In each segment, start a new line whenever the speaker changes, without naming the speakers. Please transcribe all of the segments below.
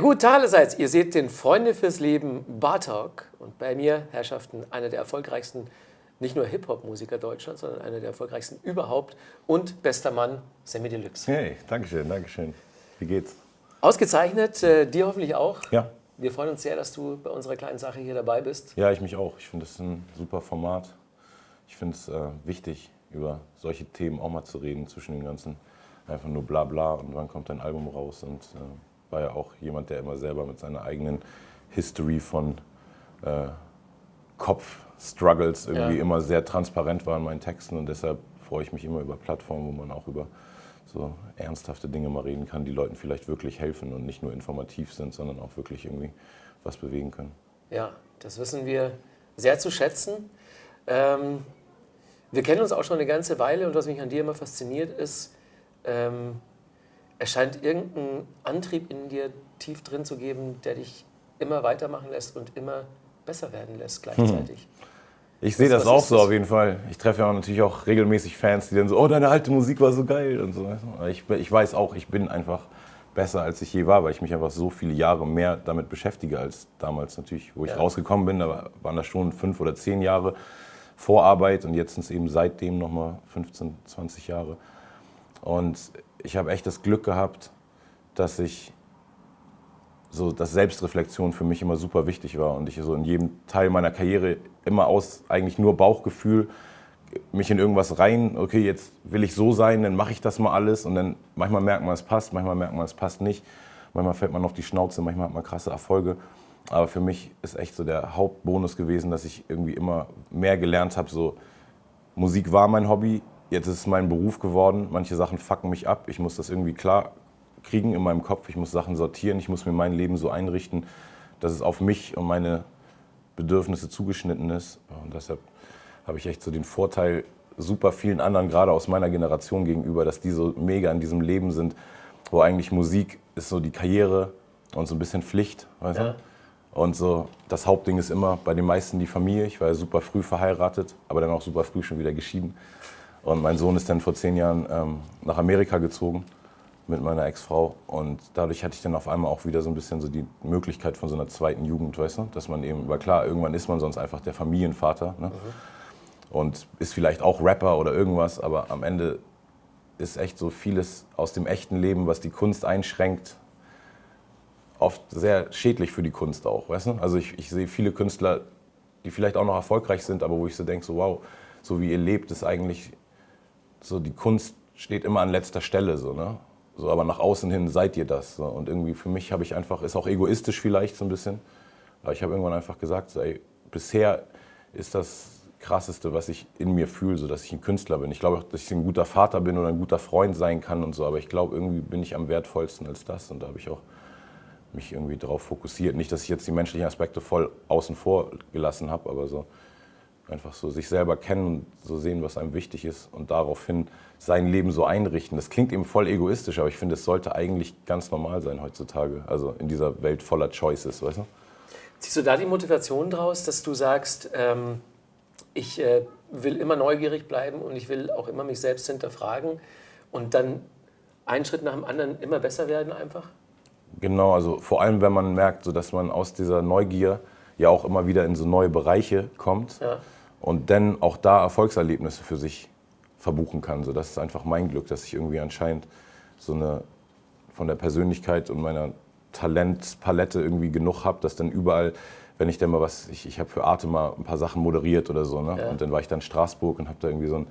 Ja gut, allerseits, ihr seht den Freunde fürs Leben Bartalk und bei mir, Herrschaften, einer der erfolgreichsten, nicht nur Hip-Hop-Musiker Deutschlands, sondern einer der erfolgreichsten überhaupt und bester Mann, Sammy Deluxe.
Hey, Dankeschön, Dankeschön. Wie geht's?
Ausgezeichnet, äh, dir hoffentlich auch.
Ja.
Wir freuen uns sehr, dass du bei unserer kleinen Sache hier dabei bist.
Ja, ich mich auch. Ich finde es ein super Format. Ich finde es äh, wichtig, über solche Themen auch mal zu reden, zwischen den ganzen einfach nur bla bla und wann kommt dein Album raus und äh, war ja auch jemand, der immer selber mit seiner eigenen History von äh, Kopf-Struggles irgendwie ja. immer sehr transparent war in meinen Texten und deshalb freue ich mich immer über Plattformen, wo man auch über so ernsthafte Dinge mal reden kann, die Leuten vielleicht wirklich helfen und nicht nur informativ sind, sondern auch wirklich irgendwie was bewegen können.
Ja, das wissen wir sehr zu schätzen. Ähm, wir kennen uns auch schon eine ganze Weile und was mich an dir immer fasziniert ist, ähm, es scheint irgendeinen Antrieb in dir tief drin zu geben, der dich immer weitermachen lässt und immer besser werden lässt gleichzeitig. Hm.
Ich sehe das auch so das? auf jeden Fall. Ich treffe ja natürlich auch regelmäßig Fans, die dann so, oh, deine alte Musik war so geil und so. Ich, ich weiß auch, ich bin einfach besser, als ich je war, weil ich mich einfach so viele Jahre mehr damit beschäftige als damals natürlich, wo ich ja. rausgekommen bin. Da waren das schon fünf oder zehn Jahre Vorarbeit und jetzt sind es eben seitdem nochmal 15, 20 Jahre. Und ich habe echt das Glück gehabt, dass ich so, dass Selbstreflexion für mich immer super wichtig war und ich so in jedem Teil meiner Karriere immer aus eigentlich nur Bauchgefühl mich in irgendwas rein, okay, jetzt will ich so sein, dann mache ich das mal alles und dann manchmal merkt man, es passt, manchmal merkt man, es passt nicht, manchmal fällt man auf die Schnauze, manchmal hat man krasse Erfolge. Aber für mich ist echt so der Hauptbonus gewesen, dass ich irgendwie immer mehr gelernt habe, so Musik war mein Hobby, Jetzt ist es mein Beruf geworden. Manche Sachen fucken mich ab. Ich muss das irgendwie klar kriegen in meinem Kopf. Ich muss Sachen sortieren. Ich muss mir mein Leben so einrichten, dass es auf mich und meine Bedürfnisse zugeschnitten ist. Und deshalb habe ich echt so den Vorteil super vielen anderen, gerade aus meiner Generation gegenüber, dass die so mega in diesem Leben sind, wo eigentlich Musik ist so die Karriere und so ein bisschen Pflicht. Weißt ja. Und so das Hauptding ist immer bei den meisten die Familie. Ich war ja super früh verheiratet, aber dann auch super früh schon wieder geschieden. Und mein Sohn ist dann vor zehn Jahren ähm, nach Amerika gezogen mit meiner Ex-Frau. Und dadurch hatte ich dann auf einmal auch wieder so ein bisschen so die Möglichkeit von so einer zweiten Jugend, weißt du? Dass man eben, weil klar, irgendwann ist man sonst einfach der Familienvater. Ne? Mhm. Und ist vielleicht auch Rapper oder irgendwas, aber am Ende ist echt so vieles aus dem echten Leben, was die Kunst einschränkt, oft sehr schädlich für die Kunst auch, weißt du? Also ich, ich sehe viele Künstler, die vielleicht auch noch erfolgreich sind, aber wo ich so denke, so wow, so wie ihr lebt, ist eigentlich so die Kunst steht immer an letzter Stelle, so, ne? So, aber nach außen hin seid ihr das. So. Und irgendwie für mich habe ich einfach, ist auch egoistisch vielleicht so ein bisschen, aber ich habe irgendwann einfach gesagt, so, ey, bisher ist das Krasseste, was ich in mir fühle, so dass ich ein Künstler bin. Ich glaube auch, dass ich ein guter Vater bin oder ein guter Freund sein kann und so, aber ich glaube, irgendwie bin ich am wertvollsten als das und da habe ich auch mich irgendwie darauf fokussiert. Nicht, dass ich jetzt die menschlichen Aspekte voll außen vor gelassen habe, aber so Einfach so sich selber kennen und so sehen, was einem wichtig ist und daraufhin sein Leben so einrichten. Das klingt eben voll egoistisch, aber ich finde, es sollte eigentlich ganz normal sein heutzutage. Also in dieser Welt voller Choices, weißt du?
Ziehst du da die Motivation draus, dass du sagst, ähm, ich äh, will immer neugierig bleiben und ich will auch immer mich selbst hinterfragen und dann einen Schritt nach dem anderen immer besser werden einfach?
Genau, also vor allem, wenn man merkt, so dass man aus dieser Neugier ja auch immer wieder in so neue Bereiche kommt. Ja und dann auch da Erfolgserlebnisse für sich verbuchen kann. So, das ist einfach mein Glück, dass ich irgendwie anscheinend so eine von der Persönlichkeit und meiner Talentpalette irgendwie genug habe, dass dann überall, wenn ich dann mal was, ich, ich habe für Arte mal ein paar Sachen moderiert oder so, ne? Ja. und dann war ich dann in Straßburg und habe da irgendwie so ein,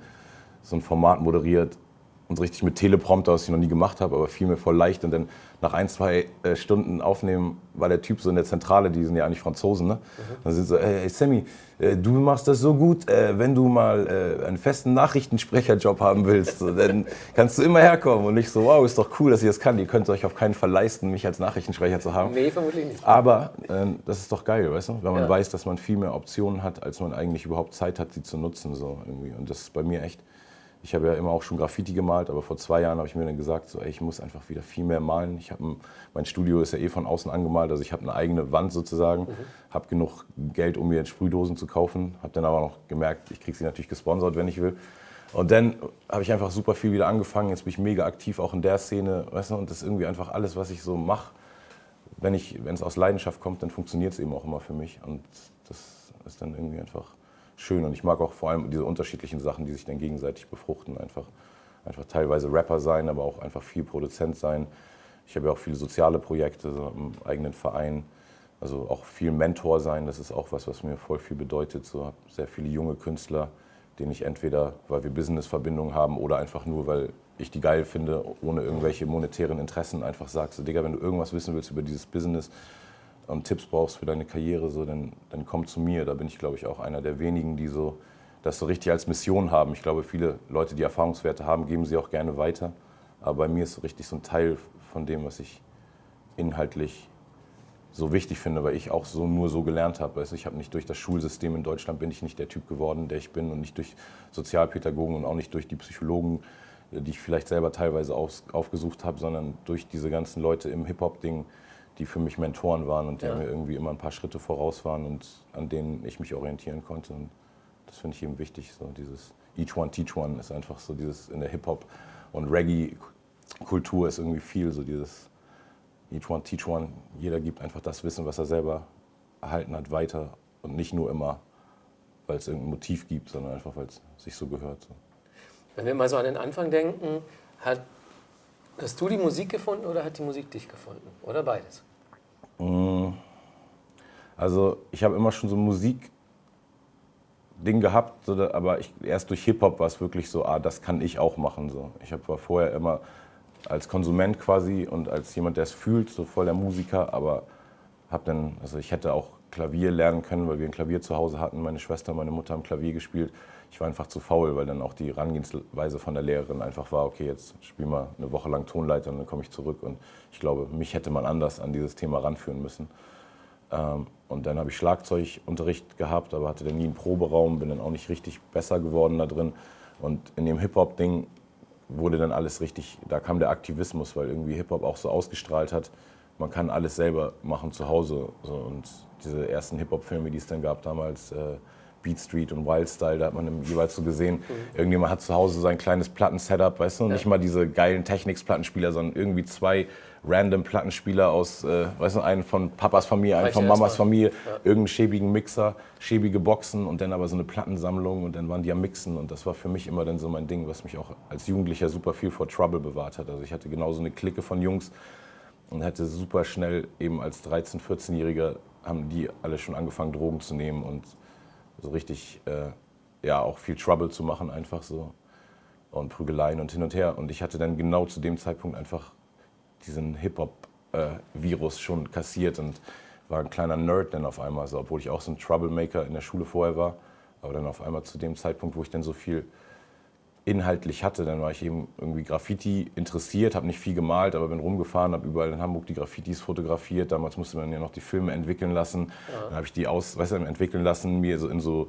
so ein Format moderiert und richtig mit Teleprompter, was ich noch nie gemacht habe, aber fiel mir voll leicht und dann nach ein, zwei äh, Stunden aufnehmen, war der Typ so in der Zentrale, die sind ja eigentlich Franzosen, ne? Mhm. Dann sind so, hey, Sammy, äh, du machst das so gut, äh, wenn du mal äh, einen festen Nachrichtensprecherjob haben willst, so, dann kannst du immer herkommen. Und ich so, wow, ist doch cool, dass ihr das kann. Ihr könnt euch auf keinen Fall leisten, mich als Nachrichtensprecher zu haben.
Nee, vermutlich nicht.
Aber äh, das ist doch geil, weißt du? Wenn man ja. weiß, dass man viel mehr Optionen hat, als man eigentlich überhaupt Zeit hat, sie zu nutzen. So, irgendwie. Und das ist bei mir echt ich habe ja immer auch schon Graffiti gemalt, aber vor zwei Jahren habe ich mir dann gesagt, so, ey, ich muss einfach wieder viel mehr malen. Ich ein, mein Studio ist ja eh von außen angemalt, also ich habe eine eigene Wand sozusagen, mhm. habe genug Geld, um mir Sprühdosen zu kaufen, habe dann aber noch gemerkt, ich kriege sie natürlich gesponsert, wenn ich will. Und dann habe ich einfach super viel wieder angefangen. Jetzt bin ich mega aktiv auch in der Szene, weißt du, und das ist irgendwie einfach alles, was ich so mache, wenn es aus Leidenschaft kommt, dann funktioniert es eben auch immer für mich. Und das ist dann irgendwie einfach schön. Und ich mag auch vor allem diese unterschiedlichen Sachen, die sich dann gegenseitig befruchten. Einfach, einfach teilweise Rapper sein, aber auch einfach viel Produzent sein. Ich habe ja auch viele soziale Projekte so im eigenen Verein. Also auch viel Mentor sein, das ist auch was, was mir voll viel bedeutet. So habe sehr viele junge Künstler, denen ich entweder, weil wir Business-Verbindungen haben oder einfach nur, weil ich die geil finde, ohne irgendwelche monetären Interessen einfach sage, so Digga, wenn du irgendwas wissen willst über dieses Business und Tipps brauchst für deine Karriere, so, dann, dann komm zu mir. Da bin ich, glaube ich, auch einer der wenigen, die so das so richtig als Mission haben. Ich glaube, viele Leute, die Erfahrungswerte haben, geben sie auch gerne weiter. Aber bei mir ist so richtig so ein Teil von dem, was ich inhaltlich so wichtig finde, weil ich auch so nur so gelernt habe. Also ich habe nicht durch das Schulsystem in Deutschland bin ich nicht der Typ geworden, der ich bin und nicht durch Sozialpädagogen und auch nicht durch die Psychologen, die ich vielleicht selber teilweise auf, aufgesucht habe, sondern durch diese ganzen Leute im Hip-Hop-Ding, die für mich Mentoren waren und die ja. mir irgendwie immer ein paar Schritte voraus waren und an denen ich mich orientieren konnte. Und das finde ich eben wichtig. So dieses Each One Teach One ist einfach so dieses in der Hip-Hop und Reggae-Kultur ist irgendwie viel so dieses Each One Teach One. Jeder gibt einfach das Wissen, was er selber erhalten hat, weiter und nicht nur immer, weil es irgendein Motiv gibt, sondern einfach, weil es sich so gehört. So.
Wenn wir mal so an den Anfang denken, hat, hast du die Musik gefunden oder hat die Musik dich gefunden? Oder beides?
Mm. Also ich habe immer schon so ein Musikding gehabt, aber ich, erst durch Hip-Hop war es wirklich so, ah, das kann ich auch machen. So. Ich hab, war vorher immer als Konsument quasi und als jemand, der es fühlt, so voll der Musiker, aber habe dann, also ich hätte auch Klavier lernen können, weil wir ein Klavier zu Hause hatten. Meine Schwester und meine Mutter haben Klavier gespielt. Ich war einfach zu faul, weil dann auch die Herangehensweise von der Lehrerin einfach war, okay, jetzt spiel mal eine Woche lang Tonleiter und dann komme ich zurück. Und ich glaube, mich hätte man anders an dieses Thema ranführen müssen. Ähm, und dann habe ich Schlagzeugunterricht gehabt, aber hatte dann nie einen Proberaum, bin dann auch nicht richtig besser geworden da drin. Und in dem Hip-Hop-Ding wurde dann alles richtig, da kam der Aktivismus, weil irgendwie Hip-Hop auch so ausgestrahlt hat, man kann alles selber machen zu Hause. Und diese ersten Hip-Hop-Filme, die es dann gab damals, äh, Beat Street und Wild Style, da hat man jeweils so gesehen, mhm. irgendjemand hat zu Hause sein kleines Platten-Setup, weißt du, ja. nicht mal diese geilen Technics-Plattenspieler, sondern irgendwie zwei random Plattenspieler aus, äh, weißt du, einen von Papas Familie, einen von Mamas Familie, ja. irgendeinen schäbigen Mixer, schäbige Boxen und dann aber so eine Plattensammlung und dann waren die am Mixen und das war für mich immer dann so mein Ding, was mich auch als Jugendlicher super viel vor Trouble bewahrt hat. Also ich hatte genauso eine Clique von Jungs und hätte super schnell eben als 13-, 14-Jähriger haben die alle schon angefangen Drogen zu nehmen und so richtig, äh, ja, auch viel Trouble zu machen einfach so und Prügeleien und hin und her und ich hatte dann genau zu dem Zeitpunkt einfach diesen Hip-Hop-Virus äh, schon kassiert und war ein kleiner Nerd dann auf einmal, so, obwohl ich auch so ein Troublemaker in der Schule vorher war. Aber dann auf einmal zu dem Zeitpunkt, wo ich dann so viel inhaltlich hatte, dann war ich eben irgendwie Graffiti interessiert, habe nicht viel gemalt, aber bin rumgefahren, habe überall in Hamburg die Graffitis fotografiert. Damals musste man ja noch die Filme entwickeln lassen. Ja. Dann habe ich die aus, weißt du, entwickeln lassen, mir so in so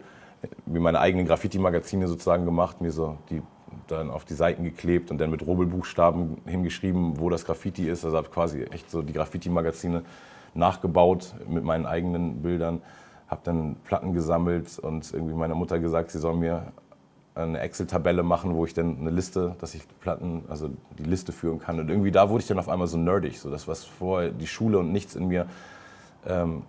wie meine eigenen Graffiti-Magazine sozusagen gemacht, mir so die dann auf die Seiten geklebt und dann mit Rubbelbuchstaben hingeschrieben, wo das Graffiti ist. Also habe quasi echt so die Graffiti-Magazine nachgebaut mit meinen eigenen Bildern. Habe dann Platten gesammelt und irgendwie meiner Mutter gesagt, sie soll mir eine Excel-Tabelle machen, wo ich dann eine Liste, dass ich Platten, also die Liste führen kann. Und irgendwie da wurde ich dann auf einmal so nerdig, so das, was vorher die Schule und nichts in mir ähm,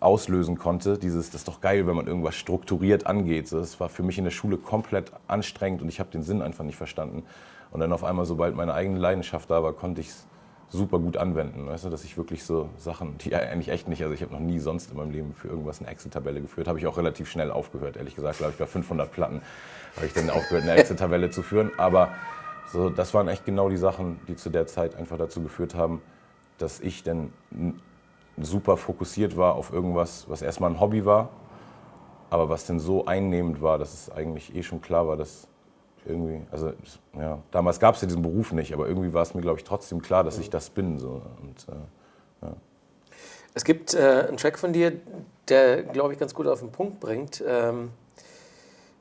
auslösen konnte. Dieses, das ist doch geil, wenn man irgendwas strukturiert angeht. Das war für mich in der Schule komplett anstrengend und ich habe den Sinn einfach nicht verstanden. Und dann auf einmal, sobald meine eigene Leidenschaft da war, konnte ich es super gut anwenden. Weißt du, dass ich wirklich so Sachen, die eigentlich echt nicht, also ich habe noch nie sonst in meinem Leben für irgendwas eine Excel-Tabelle geführt, habe ich auch relativ schnell aufgehört, ehrlich gesagt, glaube ich, bei 500 Platten habe ich dann aufgehört, eine Excel-Tabelle zu führen. Aber so, das waren echt genau die Sachen, die zu der Zeit einfach dazu geführt haben, dass ich dann super fokussiert war auf irgendwas, was erstmal ein Hobby war, aber was denn so einnehmend war, dass es eigentlich eh schon klar war, dass irgendwie, also ja, damals gab es ja diesen Beruf nicht, aber irgendwie war es mir, glaube ich, trotzdem klar, dass ich das bin. So. Und, äh, ja.
Es gibt äh, einen Track von dir, der, glaube ich, ganz gut auf den Punkt bringt, ähm,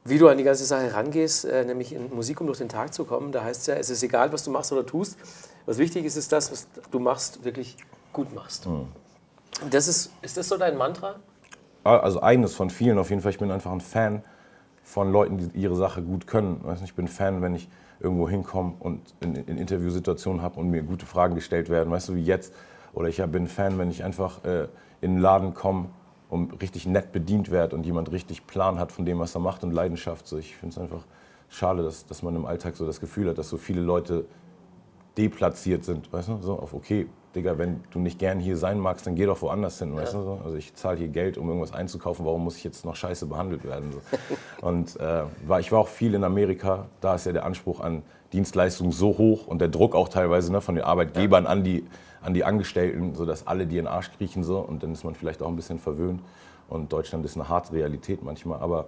wie du an die ganze Sache rangehst, äh, nämlich in Musik, um durch den Tag zu kommen. Da heißt es ja, es ist egal, was du machst oder tust. Was wichtig ist, ist das, was du machst, wirklich gut machst. Mhm. Das ist, ist das so dein Mantra?
Ah, also eines von vielen auf jeden Fall. Ich bin einfach ein Fan von Leuten, die ihre Sache gut können. Ich bin Fan, wenn ich irgendwo hinkomme und in, in Interviewsituationen habe und mir gute Fragen gestellt werden. Weißt du, wie jetzt, Oder ich bin Fan, wenn ich einfach äh, in den Laden komme und richtig nett bedient werde und jemand richtig Plan hat von dem, was er macht und Leidenschaft. So, ich finde es einfach schade, dass, dass man im Alltag so das Gefühl hat, dass so viele Leute deplatziert sind, weißt du, so auf okay, Digga, wenn du nicht gern hier sein magst, dann geh doch woanders hin, weißt ja. du, so? also ich zahle hier Geld, um irgendwas einzukaufen, warum muss ich jetzt noch scheiße behandelt werden, so. und äh, war, ich war auch viel in Amerika, da ist ja der Anspruch an Dienstleistungen so hoch und der Druck auch teilweise ne, von den Arbeitgebern ja. an, die, an die Angestellten, sodass alle dir in den Arsch kriechen so und dann ist man vielleicht auch ein bisschen verwöhnt und Deutschland ist eine harte Realität manchmal, aber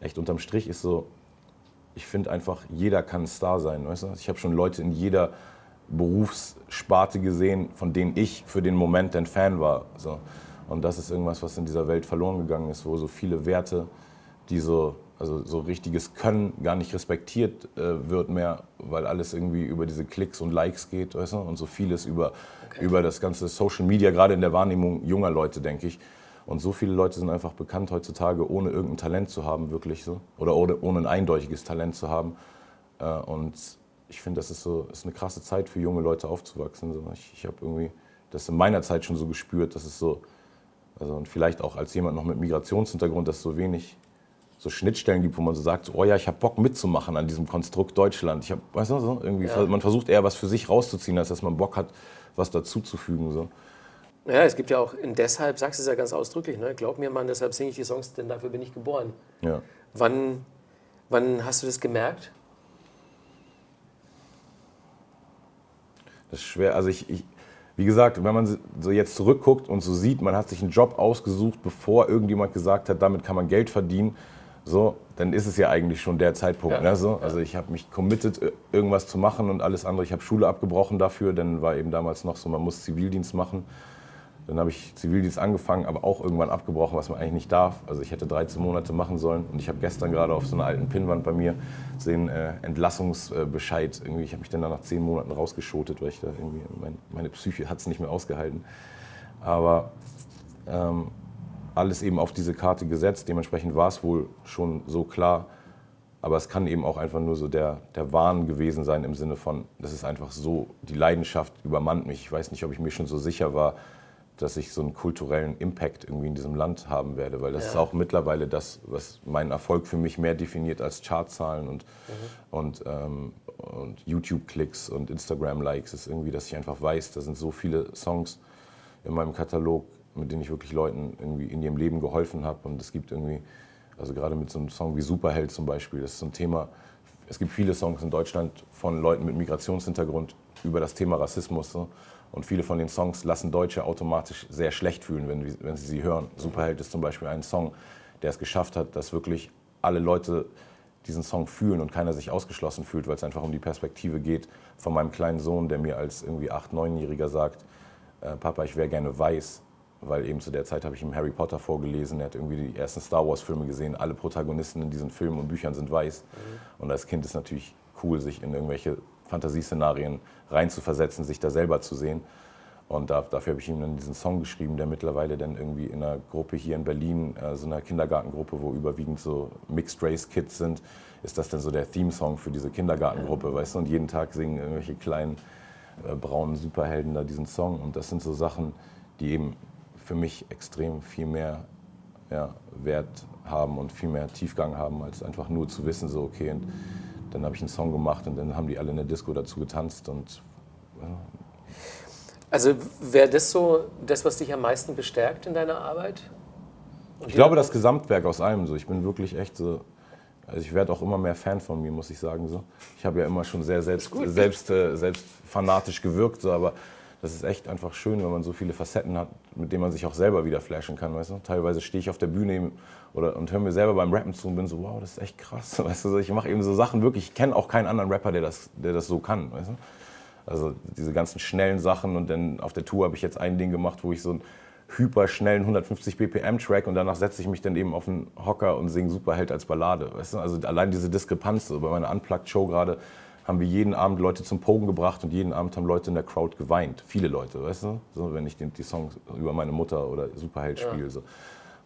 echt unterm Strich ist so, ich finde einfach, jeder kann ein Star sein. Weißt du? Ich habe schon Leute in jeder Berufssparte gesehen, von denen ich für den Moment ein Fan war. So. Und das ist irgendwas, was in dieser Welt verloren gegangen ist, wo so viele Werte, die so, also so richtiges Können gar nicht respektiert äh, wird mehr, weil alles irgendwie über diese Klicks und Likes geht, weißt du? Und so vieles über, okay. über das ganze Social Media, gerade in der Wahrnehmung junger Leute, denke ich. Und so viele Leute sind einfach bekannt heutzutage, ohne irgendein Talent zu haben, wirklich so. Oder ohne, ohne ein eindeutiges Talent zu haben. Äh, und ich finde, das ist, so, ist eine krasse Zeit für junge Leute aufzuwachsen. So. Ich, ich habe irgendwie das in meiner Zeit schon so gespürt, dass es so, also und vielleicht auch als jemand noch mit Migrationshintergrund, dass es so wenig so Schnittstellen gibt, wo man so sagt, oh ja, ich habe Bock mitzumachen an diesem Konstrukt Deutschland. Ich habe, weißt du, so, irgendwie, ja. man versucht eher was für sich rauszuziehen, als dass man Bock hat, was dazuzufügen. So.
Ja, es gibt ja auch, in deshalb, sagst du es ja ganz ausdrücklich, ne? glaub mir Mann, deshalb singe ich die Songs, denn dafür bin ich geboren.
Ja.
Wann, wann hast du das gemerkt?
Das ist schwer. Also ich, ich, wie gesagt, wenn man so jetzt zurückguckt und so sieht, man hat sich einen Job ausgesucht, bevor irgendjemand gesagt hat, damit kann man Geld verdienen, so, dann ist es ja eigentlich schon der Zeitpunkt. Ja. Ne, so. Also ich habe mich committed, irgendwas zu machen und alles andere. Ich habe Schule abgebrochen dafür, dann war eben damals noch so, man muss Zivildienst machen. Dann habe ich Zivildienst angefangen, aber auch irgendwann abgebrochen, was man eigentlich nicht darf. Also ich hätte 13 Monate machen sollen und ich habe gestern gerade auf so einer alten Pinnwand bei mir sehen äh, Entlassungsbescheid. Irgendwie, ich habe mich dann nach 10 Monaten rausgeschotet, weil ich da irgendwie mein, meine Psyche hat es nicht mehr ausgehalten. Aber ähm, alles eben auf diese Karte gesetzt. Dementsprechend war es wohl schon so klar. Aber es kann eben auch einfach nur so der, der Wahn gewesen sein im Sinne von, das ist einfach so, die Leidenschaft übermannt mich. Ich weiß nicht, ob ich mir schon so sicher war, dass ich so einen kulturellen Impact irgendwie in diesem Land haben werde, weil das ja. ist auch mittlerweile das, was meinen Erfolg für mich mehr definiert als Chartzahlen und, mhm. und, ähm, und YouTube-Klicks und Instagram-Likes, ist irgendwie, dass ich einfach weiß, da sind so viele Songs in meinem Katalog, mit denen ich wirklich Leuten irgendwie in ihrem Leben geholfen habe und es gibt irgendwie, also gerade mit so einem Song wie Superheld zum Beispiel, das ist so ein Thema, es gibt viele Songs in Deutschland von Leuten mit Migrationshintergrund über das Thema Rassismus. So. Und viele von den Songs lassen Deutsche automatisch sehr schlecht fühlen, wenn, wenn sie sie hören. Superheld ist zum Beispiel ein Song, der es geschafft hat, dass wirklich alle Leute diesen Song fühlen und keiner sich ausgeschlossen fühlt, weil es einfach um die Perspektive geht von meinem kleinen Sohn, der mir als irgendwie 8-, 9-Jähriger sagt, äh, Papa, ich wäre gerne weiß, weil eben zu der Zeit habe ich ihm Harry Potter vorgelesen, er hat irgendwie die ersten Star Wars Filme gesehen, alle Protagonisten in diesen Filmen und Büchern sind weiß. Mhm. Und als Kind ist natürlich cool, sich in irgendwelche Fantasieszenarien reinzuversetzen, sich da selber zu sehen. Und da, dafür habe ich ihm dann diesen Song geschrieben, der mittlerweile dann irgendwie in einer Gruppe hier in Berlin, äh, so einer Kindergartengruppe, wo überwiegend so Mixed Race Kids sind, ist das dann so der Theme-Song für diese Kindergartengruppe, weißt du? Und jeden Tag singen irgendwelche kleinen äh, braunen Superhelden da diesen Song. Und das sind so Sachen, die eben für mich extrem viel mehr ja, Wert haben und viel mehr Tiefgang haben, als einfach nur zu wissen, so okay, und dann habe ich einen Song gemacht und dann haben die alle in der Disco dazu getanzt und ja.
Also wäre das so das, was dich am meisten bestärkt in deiner Arbeit?
Und ich glaube, das Gesamtwerk aus allem so. Ich bin wirklich echt so. Also ich werde auch immer mehr Fan von mir, muss ich sagen. So. Ich habe ja immer schon sehr selbst, selbst, äh, selbst fanatisch gewirkt, so, aber das ist echt einfach schön, wenn man so viele Facetten hat, mit denen man sich auch selber wieder flashen kann. Weißt du? Teilweise stehe ich auf der Bühne oder, und höre mir selber beim Rappen zu und bin so, wow, das ist echt krass. Weißt du? Ich mache eben so Sachen wirklich, ich kenne auch keinen anderen Rapper, der das, der das so kann. Weißt du? Also diese ganzen schnellen Sachen und dann auf der Tour habe ich jetzt ein Ding gemacht, wo ich so einen hyperschnellen 150 BPM Track und danach setze ich mich dann eben auf einen Hocker und singe Superheld als Ballade. Weißt du? Also allein diese Diskrepanz, so bei meiner Unplugged Show gerade, haben wir jeden Abend Leute zum Pogen gebracht und jeden Abend haben Leute in der Crowd geweint. Viele Leute, weißt du? So, wenn ich die, die Songs über meine Mutter oder Superheld ja. spiele. So.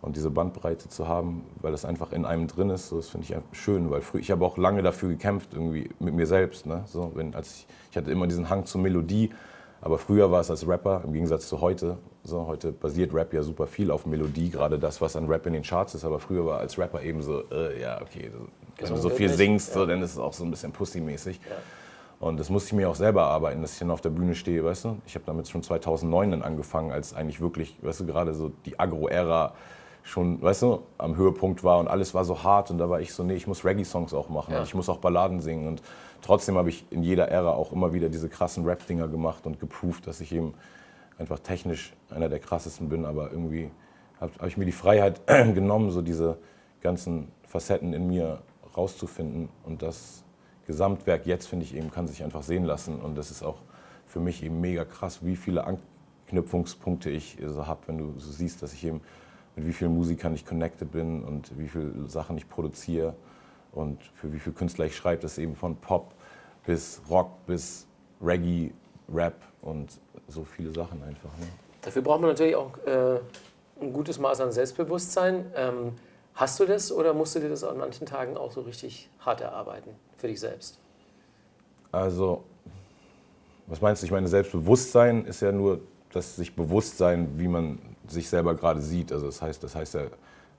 Und diese Bandbreite zu haben, weil das einfach in einem drin ist, so, das finde ich schön. Weil früh, ich habe auch lange dafür gekämpft, irgendwie mit mir selbst. Ne? So, wenn, als ich, ich hatte immer diesen Hang zur Melodie, Aber früher war es als Rapper, im Gegensatz zu heute, so, heute basiert Rap ja super viel auf Melodie, gerade das, was an Rap in den Charts ist. Aber früher war als Rapper eben so, äh, ja, okay, wenn du so viel singst, so, dann ist es auch so ein bisschen Pussy-mäßig. Ja. Und das musste ich mir auch selber arbeiten, dass ich dann auf der Bühne stehe, weißt du. Ich habe damit schon 2009 dann angefangen, als eigentlich wirklich, weißt du, gerade so die Agro-Ära schon, weißt du, am Höhepunkt war und alles war so hart und da war ich so, nee, ich muss Reggae-Songs auch machen, ja. ich muss auch Balladen singen und trotzdem habe ich in jeder Ära auch immer wieder diese krassen Rap-Dinger gemacht und geproved, dass ich eben einfach technisch einer der krassesten bin, aber irgendwie habe hab ich mir die Freiheit genommen, so diese ganzen Facetten in mir rauszufinden und das Gesamtwerk jetzt, finde ich eben, kann sich einfach sehen lassen und das ist auch für mich eben mega krass, wie viele Anknüpfungspunkte ich so habe, wenn du so siehst, dass ich eben mit wie vielen Musikern ich connected bin und wie viele Sachen ich produziere und für wie viele Künstler ich schreibe. Das ist eben von Pop bis Rock bis Reggae, Rap und so viele Sachen einfach. Ne?
Dafür braucht man natürlich auch äh, ein gutes Maß an Selbstbewusstsein. Ähm, hast du das oder musst du dir das an manchen Tagen auch so richtig hart erarbeiten für dich selbst?
Also, was meinst du? Ich meine, Selbstbewusstsein ist ja nur das sich bewusst sein, wie man sich selber gerade sieht. Also das heißt, das heißt ja,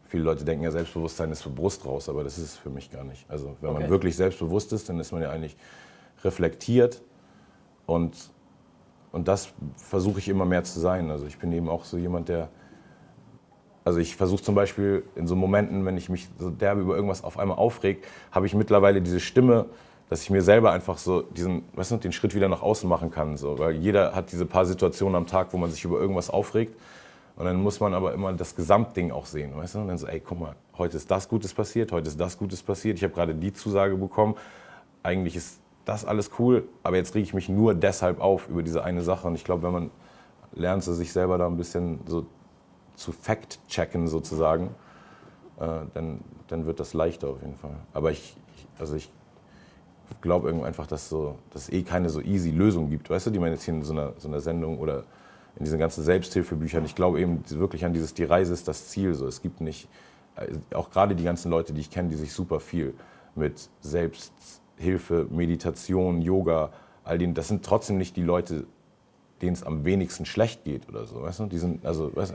viele Leute denken ja, Selbstbewusstsein ist für Brust raus, aber das ist es für mich gar nicht. Also wenn okay. man wirklich selbstbewusst ist, dann ist man ja eigentlich reflektiert und, und das versuche ich immer mehr zu sein. Also ich bin eben auch so jemand, der, also ich versuche zum Beispiel in so Momenten, wenn ich mich so derbe über irgendwas auf einmal aufreg, habe ich mittlerweile diese Stimme, dass ich mir selber einfach so diesen, weißt du, den Schritt wieder nach außen machen kann. So. Weil jeder hat diese paar Situationen am Tag, wo man sich über irgendwas aufregt. Und dann muss man aber immer das Gesamtding auch sehen, weißt du? Und dann so, ey, guck mal, heute ist das Gutes passiert, heute ist das Gutes passiert. Ich habe gerade die Zusage bekommen. Eigentlich ist das alles cool, aber jetzt rege ich mich nur deshalb auf über diese eine Sache. Und ich glaube, wenn man lernt, sich selber da ein bisschen so zu fact-checken sozusagen, äh, dann, dann wird das leichter auf jeden Fall. Aber ich, ich also ich glaube einfach, dass, so, dass es eh keine so easy Lösung gibt, weißt du, die man jetzt hier in so einer, so einer Sendung oder in diesen ganzen Selbsthilfebüchern. Ich glaube eben wirklich an dieses, die Reise ist das Ziel. So. Es gibt nicht, äh, auch gerade die ganzen Leute, die ich kenne, die sich super viel mit Selbsthilfe, Meditation, Yoga, all denen, das sind trotzdem nicht die Leute, denen es am wenigsten schlecht geht oder so. Weißt du? die sind, also, weißt,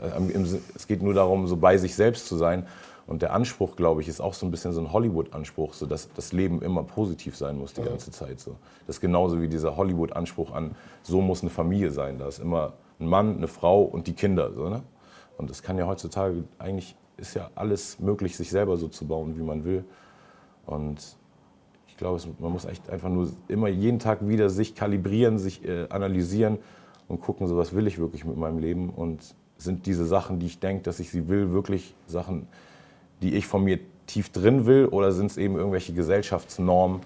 es geht nur darum, so bei sich selbst zu sein. Und der Anspruch, glaube ich, ist auch so ein bisschen so ein Hollywood-Anspruch, so dass das Leben immer positiv sein muss die ganze Zeit. So. Das ist genauso wie dieser Hollywood-Anspruch an, so muss eine Familie sein. Da ist immer ein Mann, eine Frau und die Kinder. So, ne? Und das kann ja heutzutage, eigentlich ist ja alles möglich, sich selber so zu bauen, wie man will. Und ich glaube, man muss echt einfach nur immer jeden Tag wieder sich kalibrieren, sich äh, analysieren und gucken, so was will ich wirklich mit meinem Leben und sind diese Sachen, die ich denke, dass ich sie will, wirklich Sachen, die ich von mir tief drin will oder sind es eben irgendwelche Gesellschaftsnormen,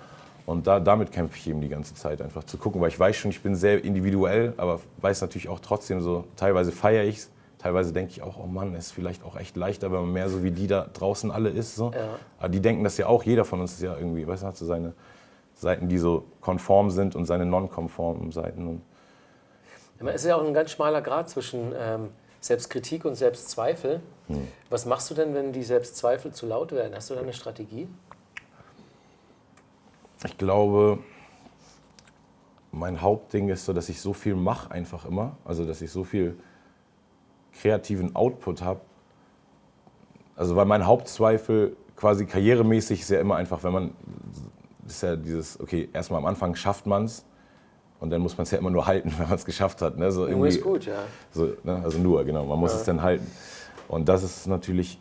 und da, damit kämpfe ich eben die ganze Zeit, einfach zu gucken, weil ich weiß schon, ich bin sehr individuell, aber weiß natürlich auch trotzdem so, teilweise feiere ich es, teilweise denke ich auch, oh Mann, ist vielleicht auch echt leichter, wenn man mehr so wie die da draußen alle ist. So. Ja. Aber die denken das ja auch, jeder von uns ist ja irgendwie, weißt du, hat so seine Seiten, die so konform sind und seine non-konformen Seiten. Und
es ist ja auch ein ganz schmaler Grad zwischen ähm, Selbstkritik und Selbstzweifel. Hm. Was machst du denn, wenn die Selbstzweifel zu laut werden? Hast du da eine Strategie?
Ich glaube, mein Hauptding ist so, dass ich so viel mache einfach immer. Also, dass ich so viel kreativen Output habe. Also, weil mein Hauptzweifel quasi karrieremäßig ist ja immer einfach, wenn man, ist ja dieses, okay, erstmal am Anfang schafft man es und dann muss man es ja immer nur halten, wenn man es geschafft hat. Ne? So
nur ist gut, ja.
So, ne? Also nur, genau, man muss ja. es dann halten. Und das ist natürlich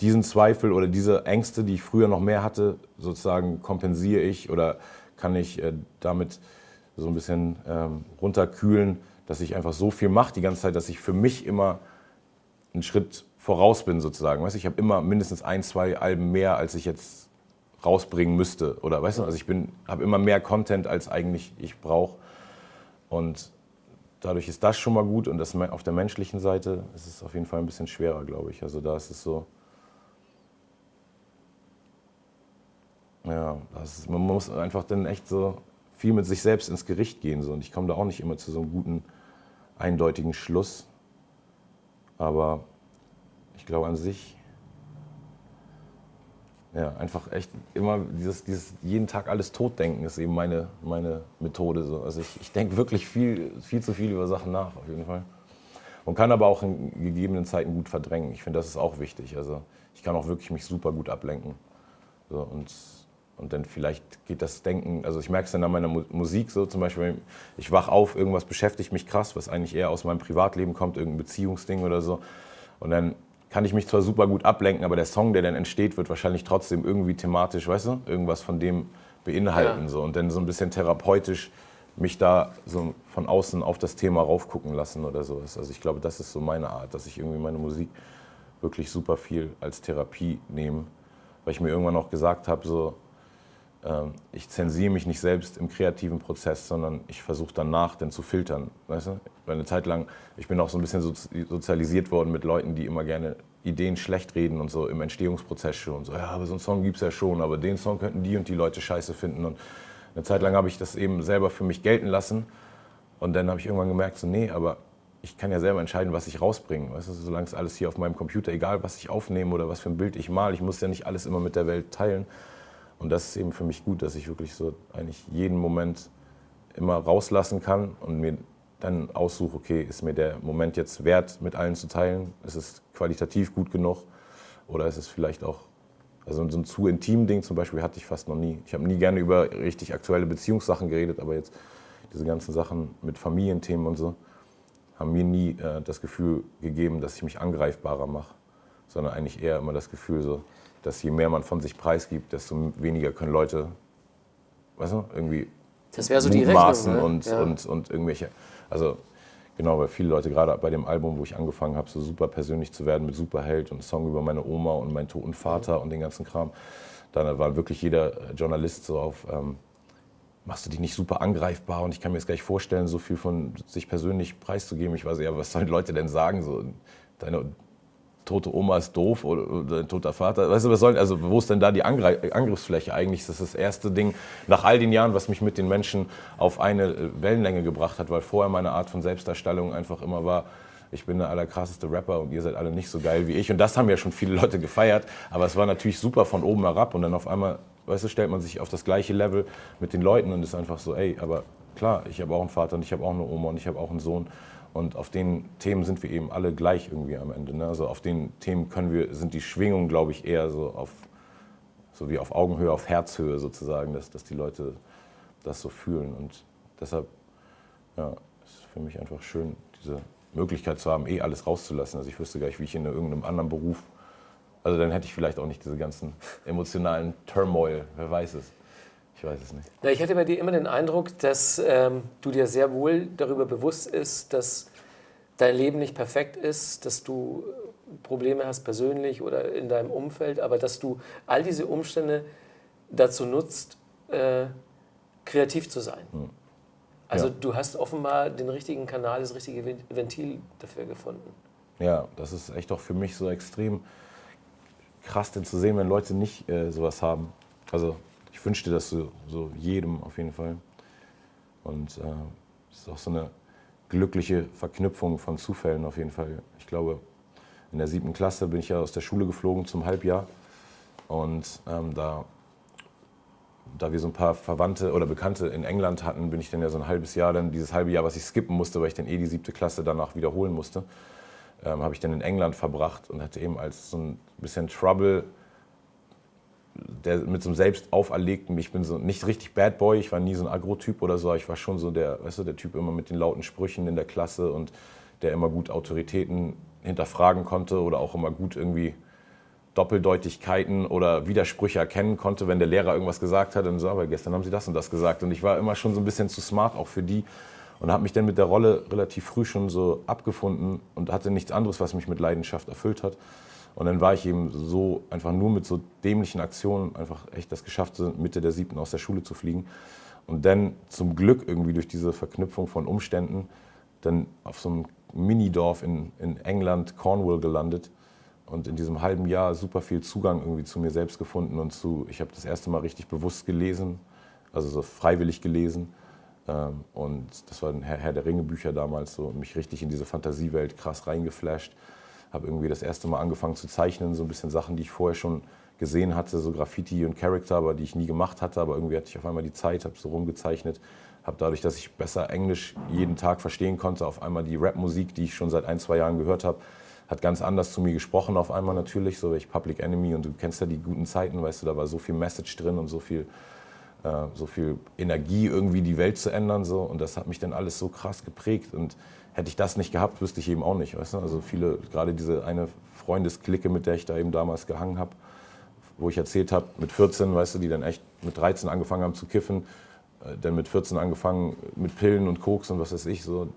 diesen Zweifel oder diese Ängste, die ich früher noch mehr hatte, sozusagen kompensiere ich oder kann ich äh, damit so ein bisschen ähm, runterkühlen, dass ich einfach so viel mache die ganze Zeit, dass ich für mich immer einen Schritt voraus bin sozusagen. Weißt, ich habe immer mindestens ein, zwei Alben mehr, als ich jetzt rausbringen müsste. Oder weißt du, also ich habe immer mehr Content, als eigentlich ich brauche. Und dadurch ist das schon mal gut. Und das auf der menschlichen Seite ist es auf jeden Fall ein bisschen schwerer, glaube ich. Also da ist es so, Ja, ist, man muss einfach dann echt so viel mit sich selbst ins Gericht gehen. So. Und ich komme da auch nicht immer zu so einem guten, eindeutigen Schluss. Aber ich glaube an sich, Ja, einfach echt immer dieses, dieses jeden Tag alles totdenken ist eben meine, meine Methode. So. Also ich, ich denke wirklich viel, viel zu viel über Sachen nach, auf jeden Fall. Und kann aber auch in gegebenen Zeiten gut verdrängen. Ich finde, das ist auch wichtig. Also ich kann auch wirklich mich super gut ablenken. So, und, und dann vielleicht geht das Denken, also ich merke es dann an meiner Musik so, zum Beispiel, ich wach auf, irgendwas beschäftigt mich krass, was eigentlich eher aus meinem Privatleben kommt, irgendein Beziehungsding oder so. Und dann kann ich mich zwar super gut ablenken, aber der Song, der dann entsteht, wird wahrscheinlich trotzdem irgendwie thematisch, weißt du, irgendwas von dem beinhalten. Ja. So. Und dann so ein bisschen therapeutisch mich da so von außen auf das Thema raufgucken lassen oder sowas. Also ich glaube, das ist so meine Art, dass ich irgendwie meine Musik wirklich super viel als Therapie nehme. Weil ich mir irgendwann auch gesagt habe, so, ich zensiere mich nicht selbst im kreativen Prozess, sondern ich versuche danach dann zu filtern. Weißt du? Eine Zeit lang, ich bin auch so ein bisschen sozialisiert worden mit Leuten, die immer gerne Ideen schlecht reden und so im Entstehungsprozess schon. So, ja, aber so einen Song gibt es ja schon, aber den Song könnten die und die Leute scheiße finden. Und eine Zeit lang habe ich das eben selber für mich gelten lassen. Und dann habe ich irgendwann gemerkt, so, nee, aber ich kann ja selber entscheiden, was ich rausbringe. Weißt du, solange es alles hier auf meinem Computer, egal was ich aufnehme oder was für ein Bild ich male, ich muss ja nicht alles immer mit der Welt teilen. Und das ist eben für mich gut, dass ich wirklich so eigentlich jeden Moment immer rauslassen kann und mir dann aussuche, okay, ist mir der Moment jetzt wert, mit allen zu teilen? Ist es qualitativ gut genug? Oder ist es vielleicht auch, also so ein zu intim Ding zum Beispiel hatte ich fast noch nie. Ich habe nie gerne über richtig aktuelle Beziehungssachen geredet, aber jetzt diese ganzen Sachen mit Familienthemen und so haben mir nie äh, das Gefühl gegeben, dass ich mich angreifbarer mache, sondern eigentlich eher immer das Gefühl so, dass je mehr man von sich preisgibt, desto weniger können Leute, weißt du, irgendwie
das so die Rechnung,
ne? und, ja. und, und irgendwelche, also genau, weil viele Leute gerade bei dem Album, wo ich angefangen habe, so super persönlich zu werden mit Superheld und Song über meine Oma und meinen toten Vater und den ganzen Kram, da war wirklich jeder Journalist so auf, ähm, machst du dich nicht super angreifbar und ich kann mir jetzt gleich vorstellen, so viel von sich persönlich preiszugeben. Ich weiß ja, was sollen Leute denn sagen? So, deine tote Oma ist doof oder, oder ein toter Vater. Weißt du, was soll, also wo ist denn da die Angreif Angriffsfläche eigentlich? Das ist das erste Ding nach all den Jahren, was mich mit den Menschen auf eine äh, Wellenlänge gebracht hat, weil vorher meine Art von Selbstdarstellung einfach immer war, ich bin der allerkrasseste Rapper und ihr seid alle nicht so geil wie ich. Und das haben ja schon viele Leute gefeiert, aber es war natürlich super von oben herab und dann auf einmal, weißt du, stellt man sich auf das gleiche Level mit den Leuten und ist einfach so, ey, aber klar, ich habe auch einen Vater und ich habe auch eine Oma und ich habe auch einen Sohn und auf den Themen sind wir eben alle gleich irgendwie am Ende. Ne? Also auf den Themen können wir, sind die Schwingungen, glaube ich, eher so auf so wie auf Augenhöhe, auf Herzhöhe sozusagen, dass, dass die Leute das so fühlen. Und deshalb ja, ist es für mich einfach schön, diese Möglichkeit zu haben, eh alles rauszulassen. Also ich wüsste gar nicht, wie ich in irgendeinem anderen Beruf, also dann hätte ich vielleicht auch nicht diese ganzen emotionalen Turmoil, wer weiß es. Ich weiß es nicht.
Na, ich hatte bei dir immer den Eindruck, dass ähm, du dir sehr wohl darüber bewusst ist, dass dein Leben nicht perfekt ist, dass du Probleme hast persönlich oder in deinem Umfeld, aber dass du all diese Umstände dazu nutzt, äh, kreativ zu sein. Hm. Also ja. du hast offenbar den richtigen Kanal, das richtige Ventil dafür gefunden.
Ja, das ist echt auch für mich so extrem krass, denn zu sehen, wenn Leute nicht äh, sowas haben. Also ich wünschte das so, so jedem auf jeden Fall. Und es äh, ist auch so eine glückliche Verknüpfung von Zufällen auf jeden Fall. Ich glaube, in der siebten Klasse bin ich ja aus der Schule geflogen zum Halbjahr. Und ähm, da, da wir so ein paar Verwandte oder Bekannte in England hatten, bin ich dann ja so ein halbes Jahr, dann dieses halbe Jahr, was ich skippen musste, weil ich dann eh die siebte Klasse danach wiederholen musste, ähm, habe ich dann in England verbracht und hatte eben als so ein bisschen Trouble der mit so einem selbst auferlegten, ich bin so nicht richtig Bad Boy, ich war nie so ein Agro-Typ oder so, ich war schon so der, weißt du, der Typ immer mit den lauten Sprüchen in der Klasse und der immer gut Autoritäten hinterfragen konnte oder auch immer gut irgendwie Doppeldeutigkeiten oder Widersprüche erkennen konnte, wenn der Lehrer irgendwas gesagt hat, dann so, aber gestern haben sie das und das gesagt und ich war immer schon so ein bisschen zu smart auch für die und habe mich dann mit der Rolle relativ früh schon so abgefunden und hatte nichts anderes, was mich mit Leidenschaft erfüllt hat. Und dann war ich eben so einfach nur mit so dämlichen Aktionen einfach echt das geschafft, Mitte der siebten aus der Schule zu fliegen. Und dann zum Glück irgendwie durch diese Verknüpfung von Umständen dann auf so einem Minidorf in, in England, Cornwall gelandet und in diesem halben Jahr super viel Zugang irgendwie zu mir selbst gefunden und zu, ich habe das erste Mal richtig bewusst gelesen, also so freiwillig gelesen. Ähm, und das waren Herr, Herr der Ringe Bücher damals, so mich richtig in diese Fantasiewelt krass reingeflasht habe irgendwie das erste Mal angefangen zu zeichnen, so ein bisschen Sachen, die ich vorher schon gesehen hatte, so Graffiti und Charakter, aber die ich nie gemacht hatte. Aber irgendwie hatte ich auf einmal die Zeit, habe so rumgezeichnet, habe dadurch, dass ich besser Englisch jeden Tag verstehen konnte, auf einmal die Rapmusik, die ich schon seit ein, zwei Jahren gehört habe, hat ganz anders zu mir gesprochen auf einmal natürlich, so ich Public Enemy und du kennst ja die guten Zeiten, weißt du, da war so viel Message drin und so viel, so viel Energie irgendwie die Welt zu ändern so. Und das hat mich dann alles so krass geprägt. Und hätte ich das nicht gehabt, wüsste ich eben auch nicht, weißt du, also viele, gerade diese eine Freundesklicke, mit der ich da eben damals gehangen habe, wo ich erzählt habe, mit 14, weißt du, die dann echt mit 13 angefangen haben zu kiffen, äh, dann mit 14 angefangen mit Pillen und Koks und was weiß ich, so.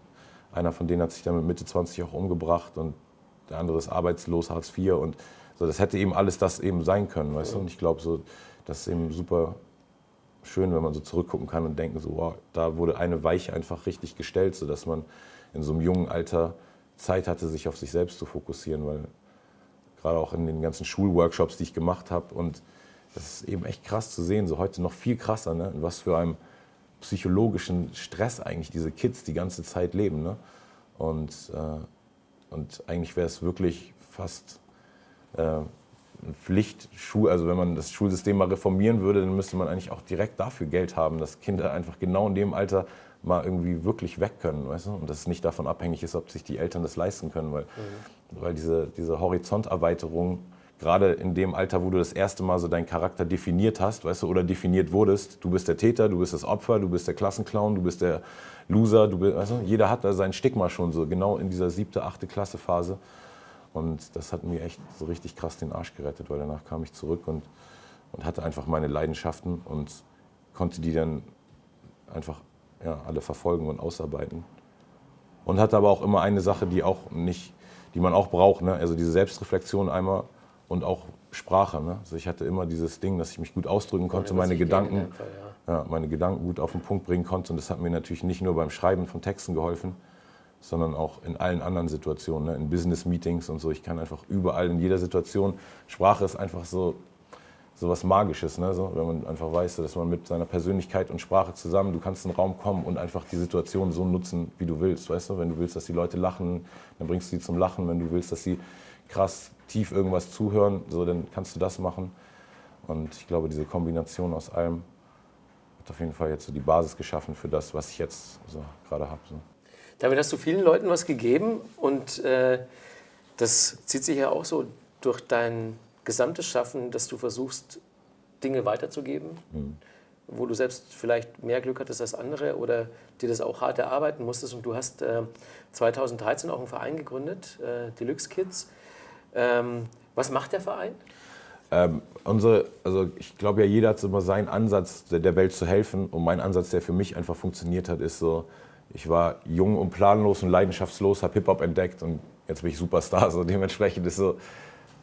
Einer von denen hat sich dann mit Mitte 20 auch umgebracht und der andere ist arbeitslos, Hartz IV und so, das hätte eben alles das eben sein können, weißt du? Und ich glaube so, das ist eben super schön, wenn man so zurückgucken kann und denken so, wow, da wurde eine Weiche einfach richtig gestellt, sodass man in so einem jungen Alter Zeit hatte, sich auf sich selbst zu fokussieren, weil gerade auch in den ganzen Schulworkshops, die ich gemacht habe und das ist eben echt krass zu sehen, so heute noch viel krasser, ne? in was für einem psychologischen Stress eigentlich diese Kids die ganze Zeit leben. Ne? Und äh, und eigentlich wäre es wirklich fast äh, Pflicht, also wenn man das Schulsystem mal reformieren würde, dann müsste man eigentlich auch direkt dafür Geld haben, dass Kinder einfach genau in dem Alter mal irgendwie wirklich weg können, weißt du? Und dass es nicht davon abhängig ist, ob sich die Eltern das leisten können, weil, mhm. weil diese, diese Horizonterweiterung gerade in dem Alter, wo du das erste Mal so deinen Charakter definiert hast, weißt du, oder definiert wurdest, du bist der Täter, du bist das Opfer, du bist der Klassenclown, du bist der Loser, du bist, weißt du, jeder hat da sein Stigma schon so, genau in dieser siebte, achte Klasse Phase. Und das hat mir echt so richtig krass den Arsch gerettet, weil danach kam ich zurück und, und hatte einfach meine Leidenschaften und konnte die dann einfach ja, alle verfolgen und ausarbeiten. Und hatte aber auch immer eine Sache, die auch nicht, die man auch braucht, ne? also diese Selbstreflexion einmal und auch Sprache. Ne? Also ich hatte immer dieses Ding, dass ich mich gut ausdrücken konnte, meine Gedanken, Fall, ja. Ja, meine Gedanken gut auf den Punkt bringen konnte. Und das hat mir natürlich nicht nur beim Schreiben von Texten geholfen, sondern auch in allen anderen Situationen, ne? in Business-Meetings und so. Ich kann einfach überall, in jeder Situation, Sprache ist einfach so, so was Magisches, ne? so, wenn man einfach weiß, dass man mit seiner Persönlichkeit und Sprache zusammen, du kannst in den Raum kommen und einfach die Situation so nutzen, wie du willst. Weißt du? Wenn du willst, dass die Leute lachen, dann bringst du sie zum Lachen. Wenn du willst, dass sie krass tief irgendwas zuhören, so, dann kannst du das machen. Und ich glaube, diese Kombination aus allem hat auf jeden Fall jetzt so die Basis geschaffen für das, was ich jetzt so gerade habe. So.
Damit hast du vielen Leuten was gegeben und äh, das zieht sich ja auch so durch dein gesamtes Schaffen, dass du versuchst, Dinge weiterzugeben, mhm. wo du selbst vielleicht mehr Glück hattest als andere oder dir das auch hart erarbeiten musstest. Und du hast äh, 2013 auch einen Verein gegründet, äh, Deluxe Kids. Ähm, was macht der Verein?
Ähm, unsere, also ich glaube ja, jeder hat immer seinen Ansatz, der Welt zu helfen. Und mein Ansatz, der für mich einfach funktioniert hat, ist so, ich war jung und planlos und leidenschaftslos, habe Hip-Hop entdeckt und jetzt bin ich Superstar. So dementsprechend ist, so,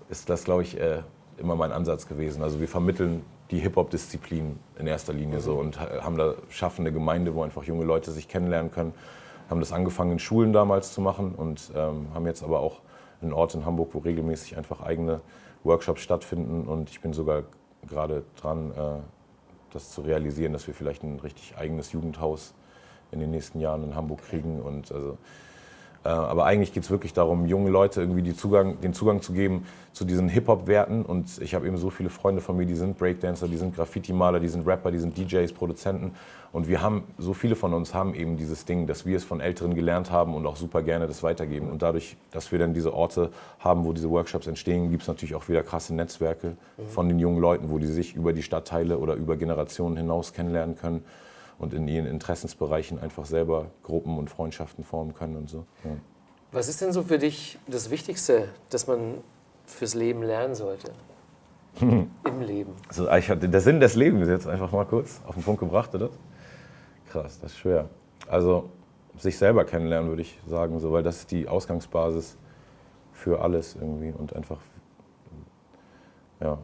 ist das, glaube ich, äh, immer mein Ansatz gewesen. Also wir vermitteln die Hip-Hop-Disziplin in erster Linie so und haben da schaffen eine Gemeinde, wo einfach junge Leute sich kennenlernen können. Haben das angefangen in Schulen damals zu machen und ähm, haben jetzt aber auch einen Ort in Hamburg, wo regelmäßig einfach eigene Workshops stattfinden. Und ich bin sogar gerade dran, äh, das zu realisieren, dass wir vielleicht ein richtig eigenes Jugendhaus in den nächsten Jahren in Hamburg kriegen. Und also äh, aber eigentlich geht es wirklich darum, junge Leute irgendwie Zugang, den Zugang zu geben zu diesen Hip-Hop-Werten. Und ich habe eben so viele Freunde von mir, die sind Breakdancer, die sind Graffiti-Maler, die sind Rapper, die sind DJs, Produzenten. Und wir haben, so viele von uns haben eben dieses Ding, dass wir es von Älteren gelernt haben und auch super gerne das weitergeben. Und dadurch, dass wir dann diese Orte haben, wo diese Workshops entstehen, gibt es natürlich auch wieder krasse Netzwerke mhm. von den jungen Leuten, wo die sich über die Stadtteile oder über Generationen hinaus kennenlernen können und in ihren Interessensbereichen einfach selber Gruppen und Freundschaften formen können und so. Ja.
Was ist denn so für dich das Wichtigste, das man fürs Leben lernen sollte? Im Leben.
Also ich hatte der Sinn des Lebens jetzt einfach mal kurz auf den Punkt gebracht, oder? Krass, das ist schwer. Also sich selber kennenlernen, würde ich sagen, so, weil das ist die Ausgangsbasis für alles irgendwie und einfach ja,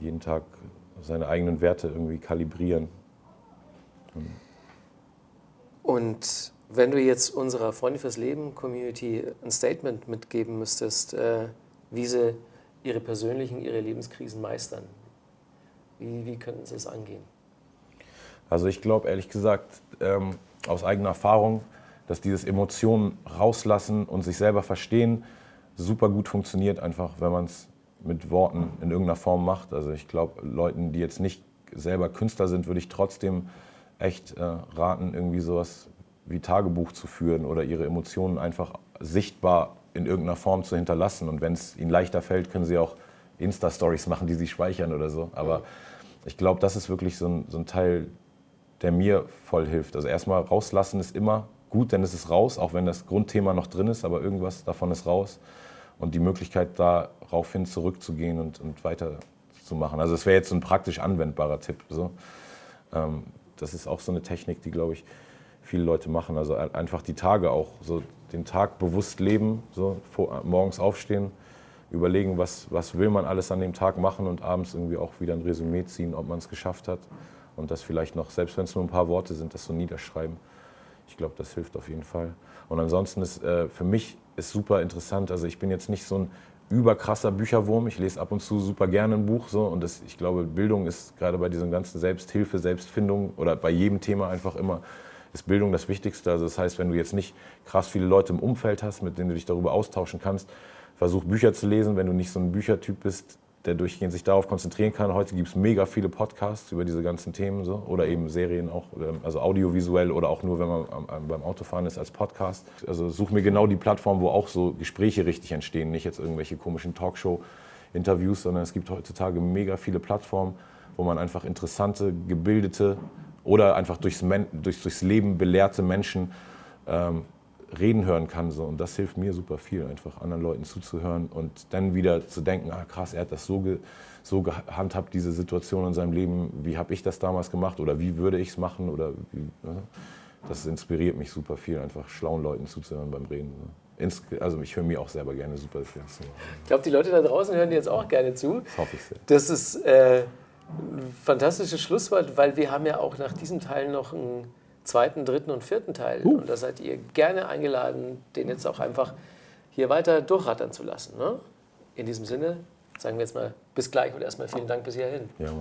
jeden Tag seine eigenen Werte irgendwie kalibrieren.
Und wenn du jetzt unserer Freunde fürs Leben Community ein Statement mitgeben müsstest, äh, wie sie ihre persönlichen, ihre Lebenskrisen meistern, wie, wie könnten sie es angehen?
Also ich glaube ehrlich gesagt ähm, aus eigener Erfahrung, dass dieses Emotionen rauslassen und sich selber verstehen super gut funktioniert, einfach wenn man es mit Worten in irgendeiner Form macht. Also ich glaube, Leuten, die jetzt nicht selber Künstler sind, würde ich trotzdem echt äh, raten, irgendwie sowas wie Tagebuch zu führen oder ihre Emotionen einfach sichtbar in irgendeiner Form zu hinterlassen. Und wenn es ihnen leichter fällt, können sie auch Insta-Stories machen, die sie speichern oder so. Aber ich glaube, das ist wirklich so ein, so ein Teil, der mir voll hilft. Also erstmal rauslassen ist immer gut, denn es ist raus, auch wenn das Grundthema noch drin ist, aber irgendwas davon ist raus. Und die Möglichkeit, daraufhin zurückzugehen und, und weiterzumachen. Also es wäre jetzt so ein praktisch anwendbarer Tipp. So. Ähm, das ist auch so eine Technik, die, glaube ich, viele Leute machen. Also einfach die Tage auch, so den Tag bewusst leben, so morgens aufstehen, überlegen, was, was will man alles an dem Tag machen und abends irgendwie auch wieder ein Resümee ziehen, ob man es geschafft hat. Und das vielleicht noch, selbst wenn es nur ein paar Worte sind, das so niederschreiben. Ich glaube, das hilft auf jeden Fall. Und ansonsten ist äh, für mich ist super interessant. Also ich bin jetzt nicht so ein überkrasser Bücherwurm. Ich lese ab und zu super gerne ein Buch so und das, ich glaube, Bildung ist gerade bei diesen ganzen Selbsthilfe, Selbstfindung oder bei jedem Thema einfach immer ist Bildung das Wichtigste. Also das heißt, wenn du jetzt nicht krass viele Leute im Umfeld hast, mit denen du dich darüber austauschen kannst, versuch Bücher zu lesen. Wenn du nicht so ein Büchertyp bist, der durchgehend sich darauf konzentrieren kann. Heute gibt es mega viele Podcasts über diese ganzen Themen so, oder eben Serien auch, also audiovisuell oder auch nur, wenn man beim Autofahren ist als Podcast. Also such mir genau die Plattform, wo auch so Gespräche richtig entstehen, nicht jetzt irgendwelche komischen Talkshow-Interviews, sondern es gibt heutzutage mega viele Plattformen, wo man einfach interessante, gebildete oder einfach durchs, durchs, durchs Leben belehrte Menschen ähm, reden hören kann. So. Und das hilft mir super viel, einfach anderen Leuten zuzuhören und dann wieder zu denken, ah krass, er hat das so, ge, so gehandhabt, diese Situation in seinem Leben, wie habe ich das damals gemacht oder wie würde ich es machen oder wie, ne? das inspiriert mich super viel, einfach schlauen Leuten zuzuhören beim Reden. Ne? also ich höre mir auch selber gerne super viel zu.
Ich glaube, die Leute da draußen hören dir jetzt auch gerne zu.
Das hoffe ich sehr.
Das ist äh, ein fantastisches Schlusswort, weil wir haben ja auch nach diesem Teil noch einen zweiten, dritten und vierten Teil. Uh. Und da seid ihr gerne eingeladen, den jetzt auch einfach hier weiter durchrattern zu lassen. Ne? In diesem Sinne sagen wir jetzt mal bis gleich und erstmal vielen Dank bis hierhin.
Ja,